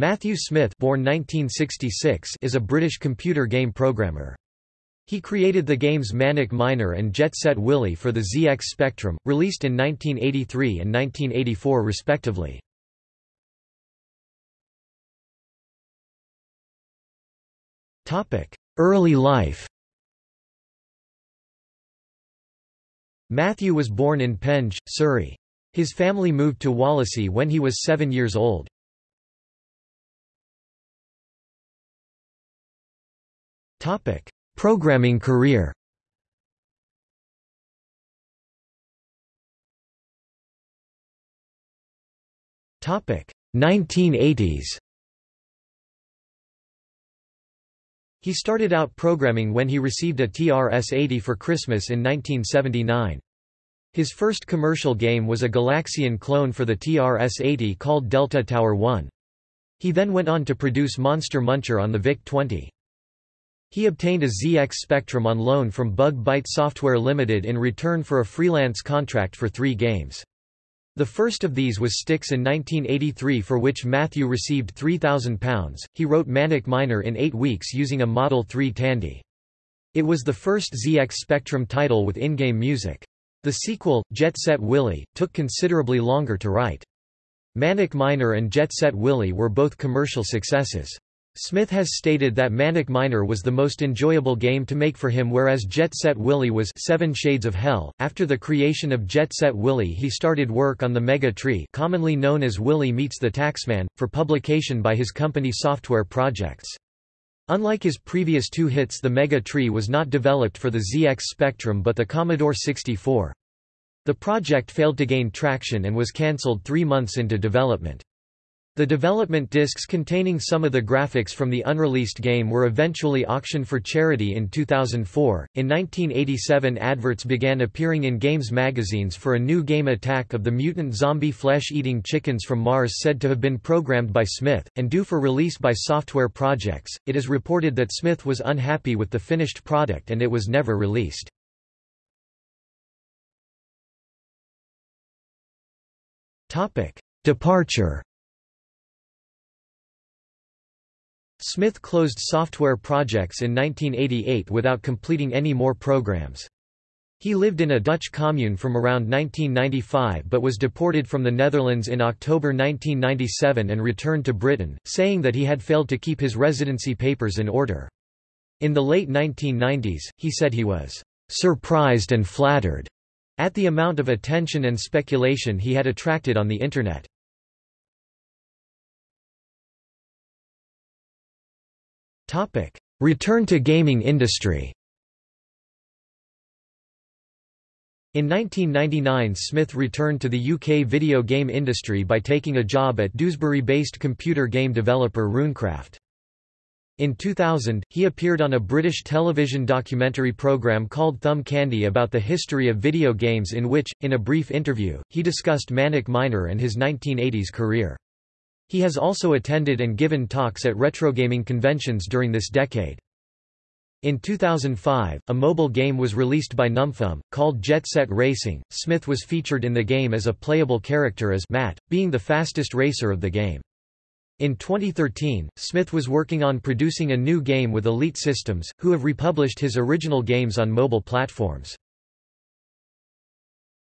Matthew Smith born 1966 is a British computer game programmer. He created the games Manic Miner and Jet Set Willy for the ZX Spectrum, released in 1983 and 1984 respectively. Early life Matthew was born in Penge, Surrey. His family moved to Wallasey when he was seven years old. Programming career Topic 1980s He started out programming when he received a TRS-80 for Christmas in 1979. His first commercial game was a Galaxian clone for the TRS-80 called Delta Tower 1. He then went on to produce Monster Muncher on the VIC-20. He obtained a ZX Spectrum on loan from Bug Byte Software Limited in return for a freelance contract for three games. The first of these was Styx in 1983 for which Matthew received £3,000. He wrote Manic Miner in eight weeks using a Model 3 Tandy. It was the first ZX Spectrum title with in-game music. The sequel, Jet Set Willy, took considerably longer to write. Manic Miner and Jet Set Willy were both commercial successes. Smith has stated that Manic Miner was the most enjoyable game to make for him whereas Jet Set Willy was Seven Shades of Hell. After the creation of Jet Set Willy he started work on the Mega Tree commonly known as Willy Meets the Taxman, for publication by his company Software Projects. Unlike his previous two hits the Mega Tree was not developed for the ZX Spectrum but the Commodore 64. The project failed to gain traction and was cancelled three months into development. The development discs containing some of the graphics from the unreleased game were eventually auctioned for charity in 2004. In 1987, adverts began appearing in games magazines for a new game Attack of the Mutant Zombie Flesh Eating Chickens from Mars said to have been programmed by Smith, and due for release by software projects. It is reported that Smith was unhappy with the finished product and it was never released. Departure Smith closed software projects in 1988 without completing any more programs. He lived in a Dutch commune from around 1995 but was deported from the Netherlands in October 1997 and returned to Britain, saying that he had failed to keep his residency papers in order. In the late 1990s, he said he was surprised and flattered at the amount of attention and speculation he had attracted on the Internet. Return to gaming industry In 1999 Smith returned to the UK video game industry by taking a job at Dewsbury-based computer game developer Runecraft. In 2000, he appeared on a British television documentary programme called Thumb Candy about the history of video games in which, in a brief interview, he discussed Manic Miner and his 1980s career. He has also attended and given talks at retrogaming conventions during this decade. In 2005, a mobile game was released by Numfum, called Jet Set Racing. Smith was featured in the game as a playable character as Matt, being the fastest racer of the game. In 2013, Smith was working on producing a new game with Elite Systems, who have republished his original games on mobile platforms.